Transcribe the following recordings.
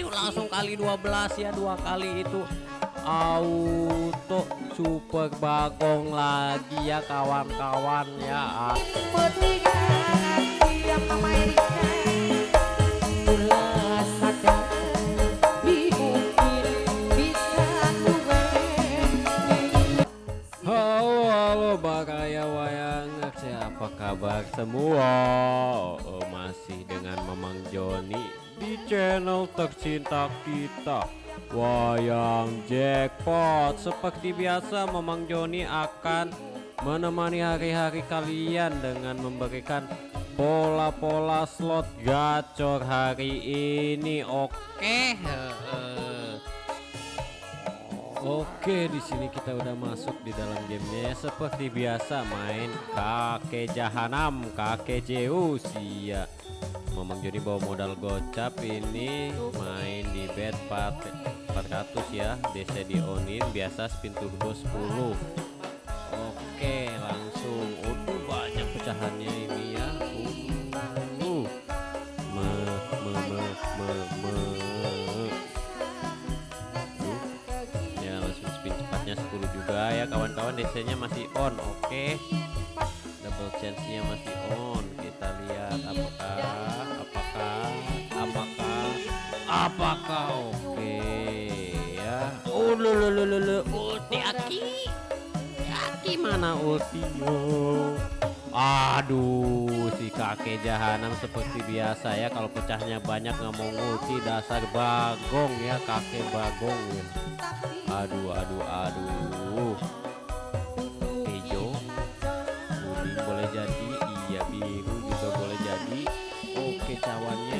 ayo langsung kali 12 ya dua kali itu. Auto super bagong lagi ya kawan-kawan ya. Halo halo bakaya wayang. Siapa kabar semua? Oh, masih dengan Mamang Joni di channel tercinta kita Wayang Jackpot Seperti biasa Mamang Joni akan menemani hari-hari kalian dengan memberikan pola-pola slot gacor hari ini Oke. Oke, di sini kita udah masuk di dalam gamenya ya. Seperti biasa main kakek jahanam, kakek Zeus ya. Memang jadi bawa modal gocap ini main di bet 400 ya. DC di onin biasa spin turbo 10. Oke, langsung. Udah banyak pecahannya ini ya. Uh. Me, me, me, me, me. ya langsung spin cepatnya 10 juga ya kawan-kawan DC nya masih on oke double chance nya masih on kita lihat apakah apakah oke ya. Oh lu lu lu lu ulti aki. Aki mana ultinya Aduh, si kakek jahanam seperti biasa ya. Kalau pecahnya banyak nggak mau ngulti dasar bagong ya, kakek bagong ya. Aduh, aduh, aduh. Hijau, kuning boleh jadi, iya biru juga boleh jadi. Oke, cawannya,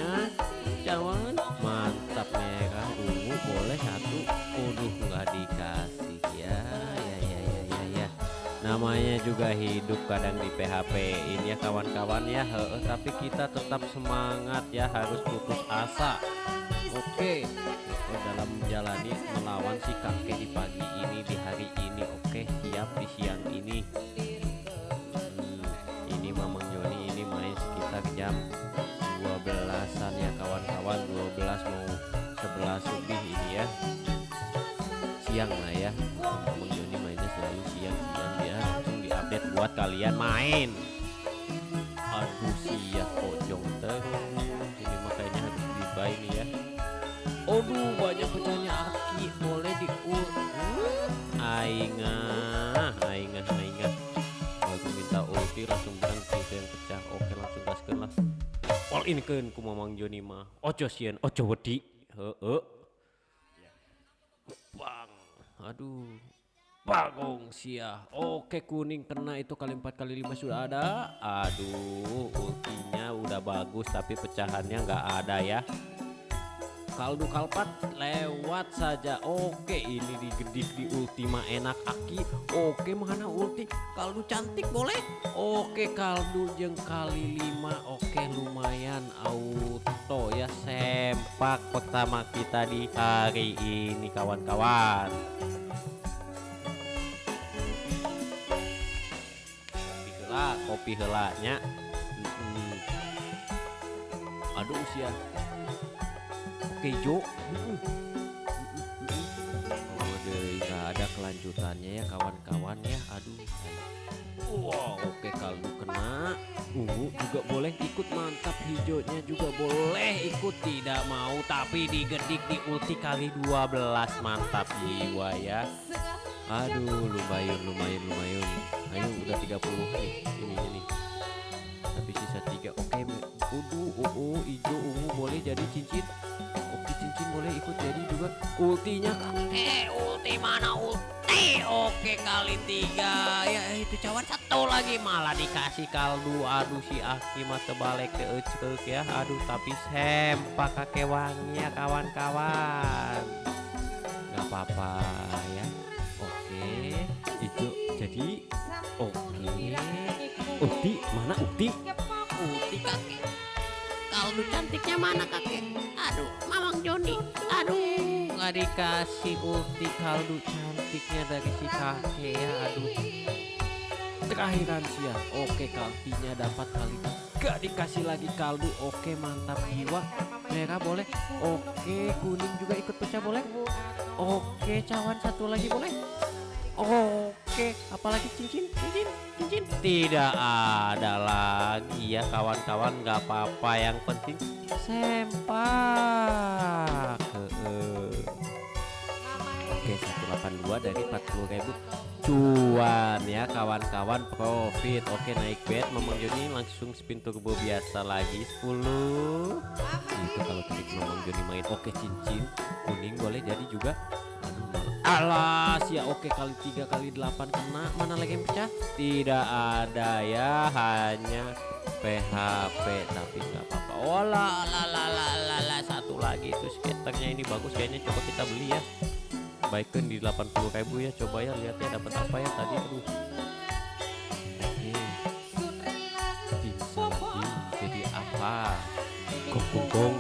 Namanya juga hidup kadang di PHP ini ya kawan-kawan ya. Heeh, tapi kita tetap semangat ya, harus putus asa. Oke, kita dalam menjalani melawan si kakek di pagi ini di hari ini. Oke, siap di siang ini. Hmm, ini Mamang Joni ini main sekitar jam 12-an ya kawan-kawan 12 mau 11 lebih ini ya siang lah ya Mamang Joni mainnya selalu dia langsung kalian main. Aduh siap pojong terus ini makanya harus dibuy nih ya. Aduh banyak pecahnya aki. Boleh diur Aingah Aingah Aingah Aku minta ulti langsung bilang itu yang pecah. Oke langsung gaskeun lah. All in keun ku Mamang Joni mah. Ojo sieun ojo wedi. Heeh Bang. Aduh Bagong sia Oke kuning kena itu kali 4 kali 5 sudah ada. Aduh ultinya udah bagus tapi pecahannya nggak ada ya. Kaldu kalpat lewat saja. Oke ini digedip di ultima enak aki. Oke mana ulti? Kaldu cantik boleh? Oke kaldu jeng kali lima. Oke lumayan auto ya. Sempak pertama kita di hari ini kawan-kawan kopi helanya Mm-mm. aduh usia. Oke Jo Oh nggak ada kelanjutannya ya kawan-kawan ya. Aduh. Wow oke kaldu kena Ungu juga boleh ikut. Mantap hijaunya juga boleh ikut. Tidak mau tapi digedik di ulti kali 12 Mantap jiwa ya Aduh lumayan lumayan lumayan. Ayo udah 30 nih ini ini. Tapi sisa tiga. Oke udu uu hijau ungu boleh jadi cincin. Oke cincin boleh ikut jadi juga. Ultinya kakek ulti mana ulti? Oke kali tiga. Ya itu cawan satu lagi. Malah dikasih kaldu. Aduh si Aki mah terbalik ke ecek ya. Aduh tapi sempak kakek wangi ya kawan-kawan. Nggak apa-apa Ukti? Mana Ukti? Ukti kakek. Kaldu cantiknya mana kakek? Aduh mamang Joni. Aduh. Nggak dikasih ulti kaldu cantiknya dari si kakek ya aduh. Terakhiran sia oke kaltinya dapat kali gak dikasih lagi kaldu. Oke mantap jiwa. Merah boleh. Oke kuning juga ikut pecah boleh. Oke cawan satu lagi boleh. Oke, apalagi cincin, cincin, cincin. Tidak ada lagi ya kawan-kawan, nggak apa-apa. Yang penting sempak. Oke, 182 dari 40.000 cuan ya kawan-kawan profit. Oke, naik bet Mamang Joni langsung spin turbo biasa lagi 10. Itu kalau tadi Mamang Joni main oke cincin kuning boleh jadi juga. Alas ya oke kali tiga kali delapan kena. Mana lagi yang pecah? Tidak ada ya hanya PHP tapi nggak apa-apa. Oh la satu lagi itu skaternya ini bagus kayaknya coba kita beli ya. Baikkan di 80.000 ya coba ya lihat ya dapat apa ya tadi aduh. Oke bisa lagi jadi apa? Gong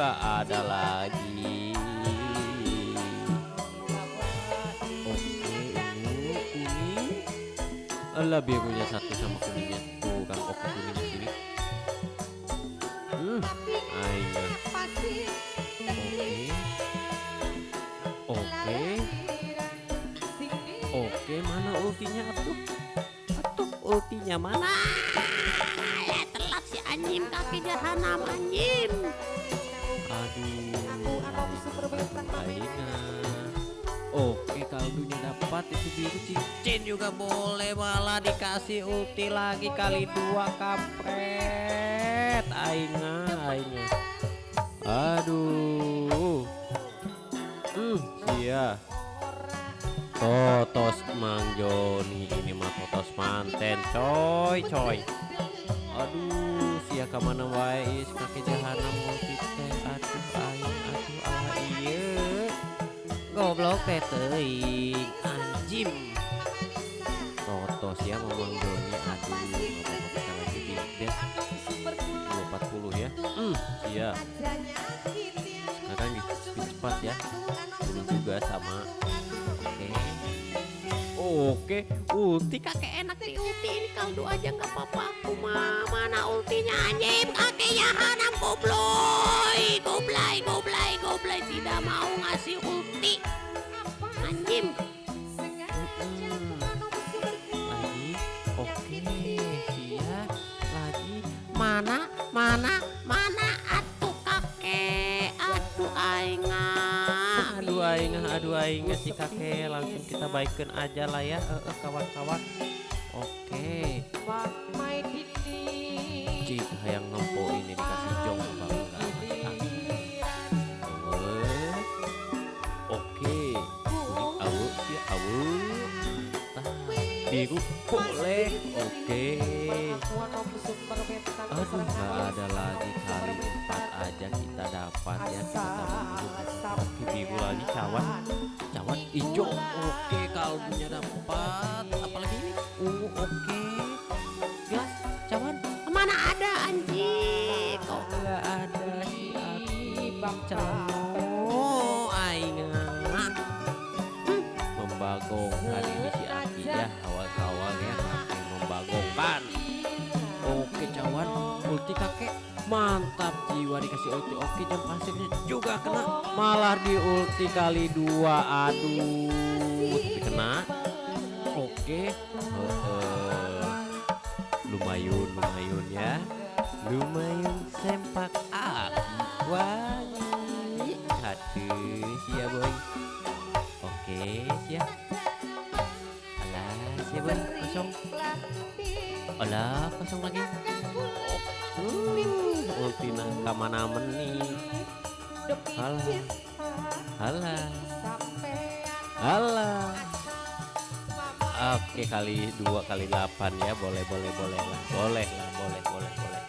nggak ada lagi. Oke ungu kuning. Birunya satu sama kuningnya tuh kan oke kuningnya sini. Hmm ayo. Oke. Oke oke mana ultinya atuh? Atuh ultinya mana? Eh, telat si anjing kaki jahanam anjing. Aduh Aina Oke kaldunya dapat itu biru cincin juga boleh. Malah dikasih ulti lagi kali dua kampret. Aina Aina Aduh. Hmm sia Totos Mang Joni ini mah totos manten coy coy. Aduh sia ke mana wae is kaki jahanam multi goblok teh teuing anjim totos ya memang Doni aduh apa-apa kita lagi di bet 240 ya? Hmm iya. Sekarang di cepat ya. 10 juga sama. Oke. Oke ulti Kakek enak di ulti ini kaldu aja nggak apa-apa. Kuma mana ultinya anjing? Kakek jahanam goblay goblay goblay goblay tidak mau ngasih ulti Mana mana mana? Atuh kakek. Atuh aingah. aduh aing aduh aing si kakek. Langsung kita baikkan aja lah ya. Kawan-kawan. Oke. Cik biru boleh oke. Aduh nggak ada lagi kali empat aja kita dapat ya kita oke biru lagi cawan. Cawan hijau. Oke kaldunya dapat. Apalagi ini? Ungu oke. Gelas cawan. Mana ada anjing? Kok nggak ada si bang cano aingan Hmm, mantap jiwa dikasih ulti. Oke jam pasirnya juga kena. Malah di ulti kali dua aduh. Tapi kena. Oke. Heeh. lumayan lumayan ya. Lumayan sempak api. Wangi hati. Sia boy. Oke sia alah sia boy. Kosong. Alah kosong lagi uh, ulti nangka mana nih. Alah alah alah Oke kali dua kali delapan ya. Boleh boleh boleh lah. Boleh lah boleh boleh boleh.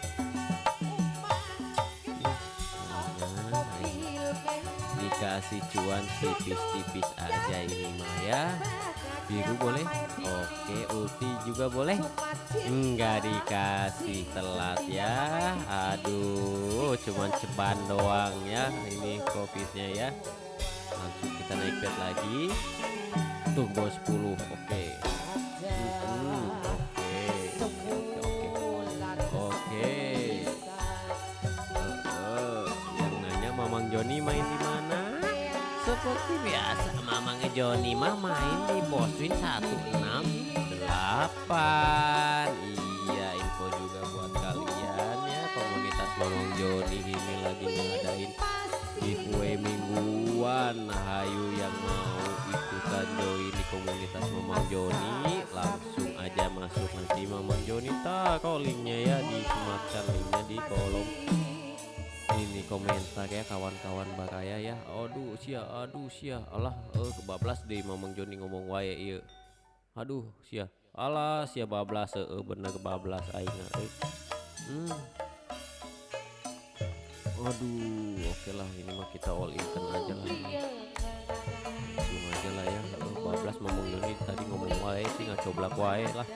Dikasih cuan tipis-tipis aja ini mah ya. Biru boleh. Oke ulti juga boleh. Enggak dikasih telat ya. Aduh cuman ceban doang ya ini profitnya ya. langsung kita naik bed lagi turbo 10 oke Hmm, oke oke yang nanya Mamang Joni main di mana seperti biasa Joni mah main di Boswin 168 iya info juga buat kalian ya komunitas Mamang Joni ini lagi ngadain giveaway mingguan. Hayu yang mau ikutan join di komunitas Mamang Joni langsung aja masuk nanti Mamang Joni. Taruh linknya ya di sematkan linknya di kolom komentar ya kawan-kawan bakaya ya. Aduh sia aduh sia. Allah eh kebablas deh Mamang Joni ngomong wae iya. Aduh sia. Allah sia bablas eh bener kebablas aing eh. hmm. aduh oke lah ini mah kita all in aja lah. Ini. langsung aja lah ya. Eh, bablas Mamang Joni tadi ngomong wae sih nggak coblak wae lah.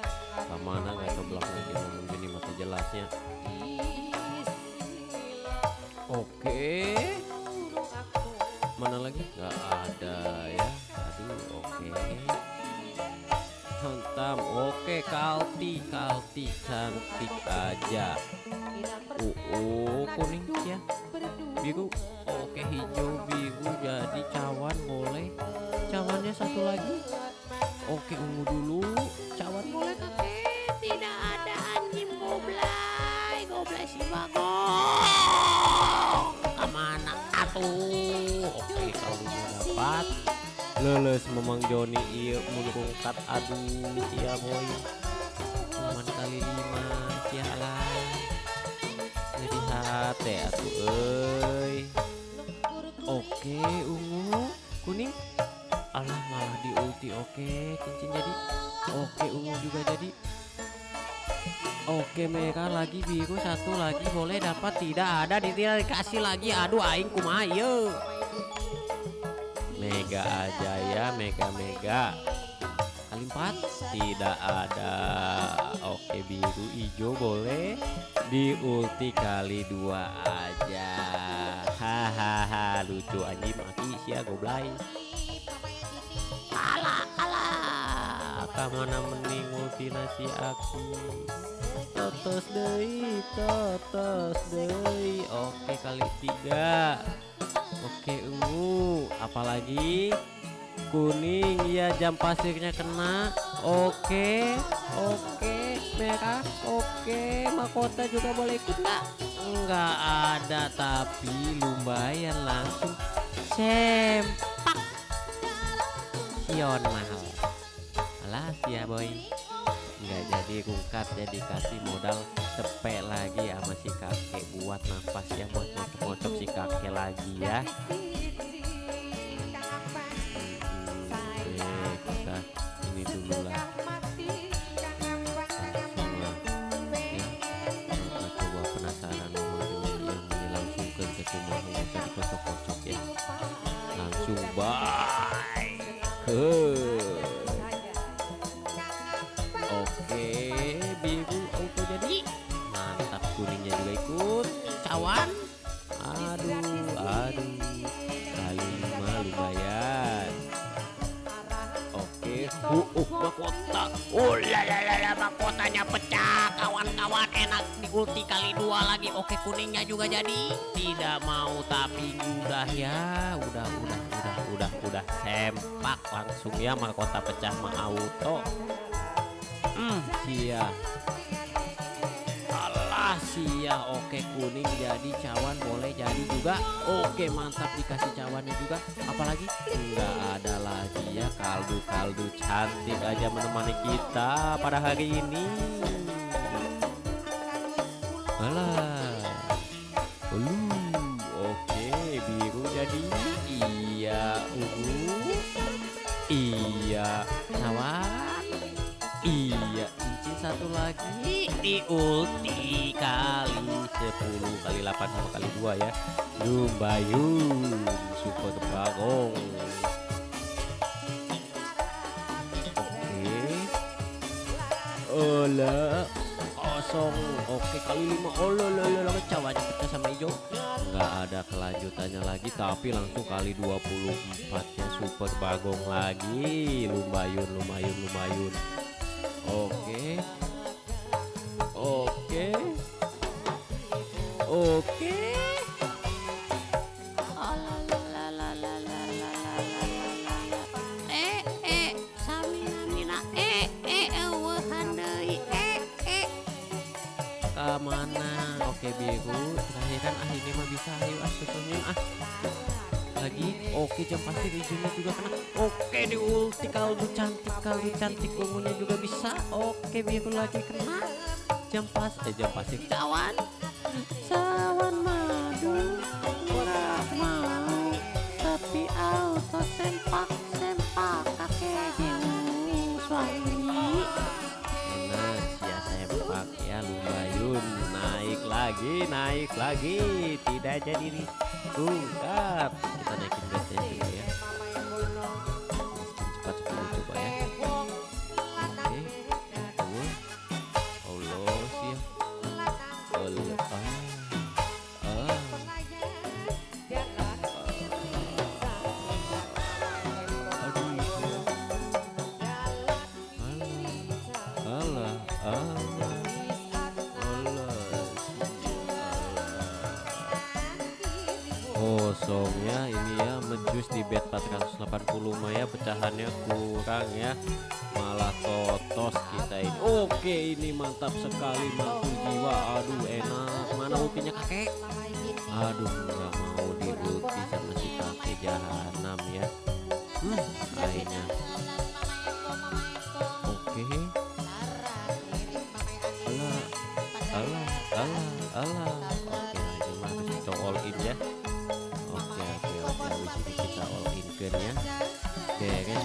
Mana nggak coblak lagi Mamang Joni mata jelasnya Oke, mana lagi? Nggak ada ya. Aduh, oke. Hantam, oke. Kalti, kalti, cantik aja. Oh, oh, kuning ya. Biru, oke. Hijau, biru, jadi cawan boleh. Cawannya satu lagi. Oke, ungu dulu. Cawan boleh kakek tidak ada anjing goblay goblay si atuh Oke, kalau udah dapat leles memang Joni iya menurungkat aduh cia boy. Cuman kali lima cia lah. Jadi hati atuh oke Oke merah lagi biru satu lagi boleh dapat tidak ada. Tidak dikasih lagi. Aduh aing kumaha. Mega aja ya mega mega kali empat tidak ada. Oke biru hijau boleh. Di ulti kali dua aja. Hahaha lucu anjing maki sia goblay alah alah kamana mending ulti nasi aki totos deui totos deui oke kali tiga. Oke ungu. Apalagi? Kuning. Ya jam pasirnya kena. Oke oke. Merah. Oke mahkota juga boleh ikut nggak? Nggak ada tapi lumayan langsung sempak. Sion mahal. Alas ya boy nggak jadi rungkat jadi kasih modal cepet lagi sama si kakek. Buat nafas ya buat mocok-mocok si kakek lagi ya. Hmm, di ulti kali dua lagi oke kuningnya juga jadi Tidak mau tapi udah ya, udah, udah, udah, udah, udah sempak langsung ya mahkota pecah mah auto. Hmm, sia. Alah sia, oke kuning jadi cawan boleh jadi juga. Oke mantap dikasih cawannya juga. Apalagi nggak ada lagi ya kaldu-kaldu cantik aja menemani kita pada hari ini. Alah. Lu, oke biru jadi iya ungu. Iya cawan. Iya, cincin satu lagi di ulti kali 10 kali 8 sama kali 2 ya. Lumbayun super bagong. Oke. Ola. Kosong. Oke kali lima. Oh lo lo lo cawanya pecah sama hijau. Nggak ada kelanjutannya lagi tapi langsung kali 24 nya super bagong lagi. Lumayan lumayan lumayan. Oke. Oke. Oke lagi oke jam pasir hijaunya juga kena. Oke di ulti kaldu cantik kaldu cantik ungunya juga bisa. Oke biru lagi kena. Jam pas eh jam pasir cawan. Cawan madu kurang mau. Tapi auto sempak sempak kakek jiwu suami. Enak ya sempak ya lumayan. Naik lagi naik lagi tidak jadi tungkap kita naikin dulu ya ya pecahannya kurang ya. Malah totos kita ini. Oke ini mantap sekali mantul jiwa. Aduh enak. Mana ultinya kakek? Aduh nggak mau di ulti sama si kakek jahanam ya. Hmm, akhirnya. Oke. Alah alah alah alah. Oke lagi mah kita all in ya. Oke oke oke. Kita all in ya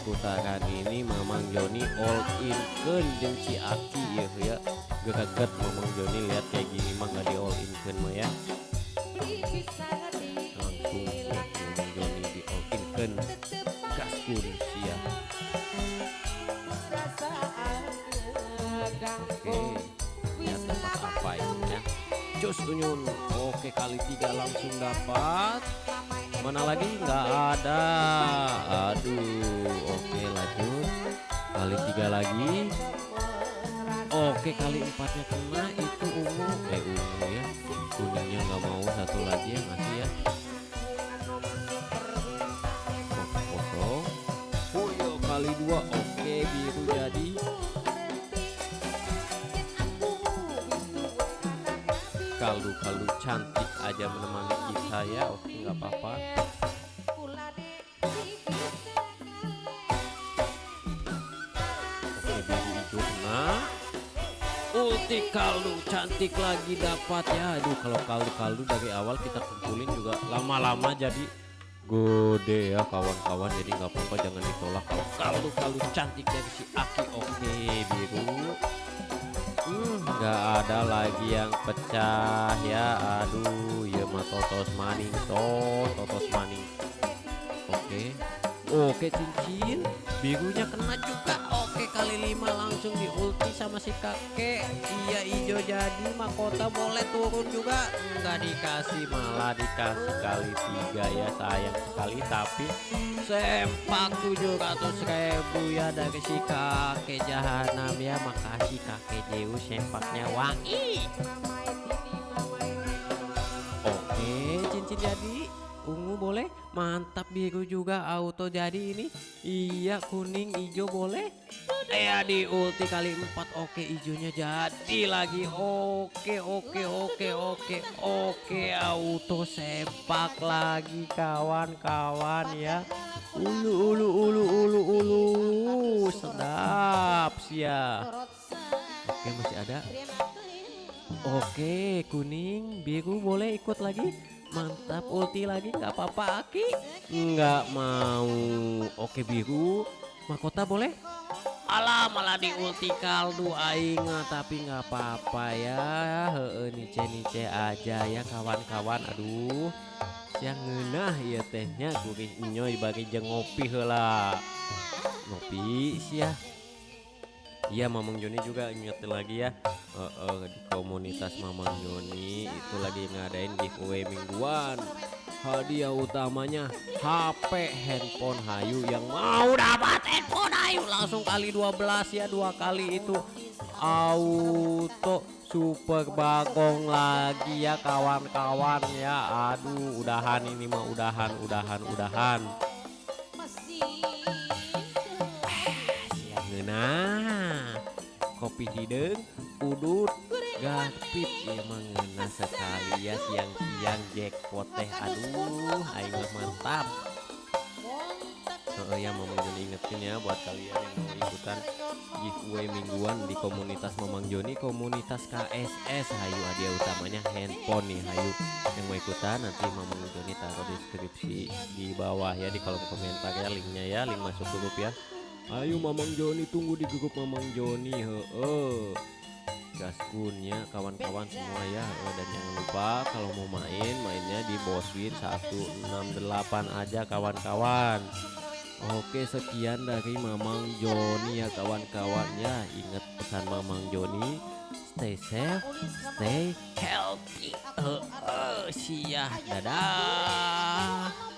putaran ini Mamang Joni all in. Kan jeung si Aki ya ya geget Mamang Joni lihat kayak gini mah nggak di all in kan mah ya. Langsung ya Mamang Joni di all in kan gaskun sia. Oke lihat dapat apa ini ya? Jos Unyun. Oke kali tiga langsung dapat mana lagi? Nggak ada. Aduh oke lanjut. Kali tiga lagi. Oke kali empatnya kena itu ungu. Eh ungu ya. Kuningnya nggak mau satu lagi ya ngasih ya. Kos- kosong. Oh iya, kali dua. Oke biru jadi. Kaldu-kaldu cantik aja menemani kita ya. Oke nggak apa-apa. Oke biru hijau ulti kaldu cantik lagi dapat ya aduh kalau kaldu-kaldu dari awal kita kumpulin juga lama-lama jadi gede ya kawan-kawan. Jadi nggak apa-apa jangan ditolak. Kalau kaldu-kaldu cantik dari si Aki oke biru Nggak ada lagi yang pecah ya. Aduh ya mah totos maning. Tos totos maning. Oke. Oke cincin. Birunya kena juga kali lima langsung di ulti sama si kakek. Iya hijau jadi mahkota boleh turun juga. Nggak dikasih malah dikasih kali tiga ya sayang sekali. Tapi sempak 700 ribu ya dari si kakek jahanam ya. Makasih kakek Zeus sempaknya wangi. Oke cincin jadi ungu boleh? Mantap biru juga auto jadi ini. Iya kuning hijau boleh? Ya di ulti kali empat. Oke hijaunya jadi lagi. Oke oke oke oke oke. Auto sepak lagi kawan-kawan ya. Ulu ulu ulu ulu ulu. Sedap sia oke masih ada. Oke kuning biru boleh ikut lagi mantap ulti lagi nggak apa-apa Aki. Nggak mau. Oke biru. Mahkota boleh? Alah malah di ulti kaldu aing tapi nggak apa-apa ya. Heeh nice nice aja ya kawan-kawan. Aduh siang ngeunah ya tehnya. Kuring nyoy bagi jeung ngopi heula. Ngopi sia Iya Mamang Joni juga ingetin lagi ya. Eh, eh, di komunitas Mamang Joni itu lagi ngadain giveaway mingguan. Hadiah utamanya HP handphone Hayu. Yang mau dapat handphone Hayu langsung kali 12 ya dua kali itu. Auto super bagong lagi ya kawan-kawan ya. Aduh udahan ini mah udahan udahan udahan. Nah, kopi hidung, udut, gapit emang ngena sekali ya siang-siang jackpot teh. Aduh, mah mantap. Oh ya, mau ingetin ya buat kalian yang mau ikutan giveaway mingguan di komunitas Mamang Joni, komunitas KSS. Hayu hadiah utamanya handphone nih, Hayu yang mau ikutan nanti Mamang Joni taruh deskripsi di bawah ya di kolom komentar ya linknya ya, link masuk grup ya. Ayo Mamang Joni tunggu di grup Mamang Joni heeh. Gaskunnya kawan-kawan semua ya heeh. dan jangan lupa kalau mau main mainnya di Boswin 168 aja kawan-kawan. Oke sekian dari Mamang Joni ya kawan-kawan ya ingat pesan Mamang Joni stay safe stay healthy. Heeh, siah dadah.